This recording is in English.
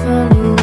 funny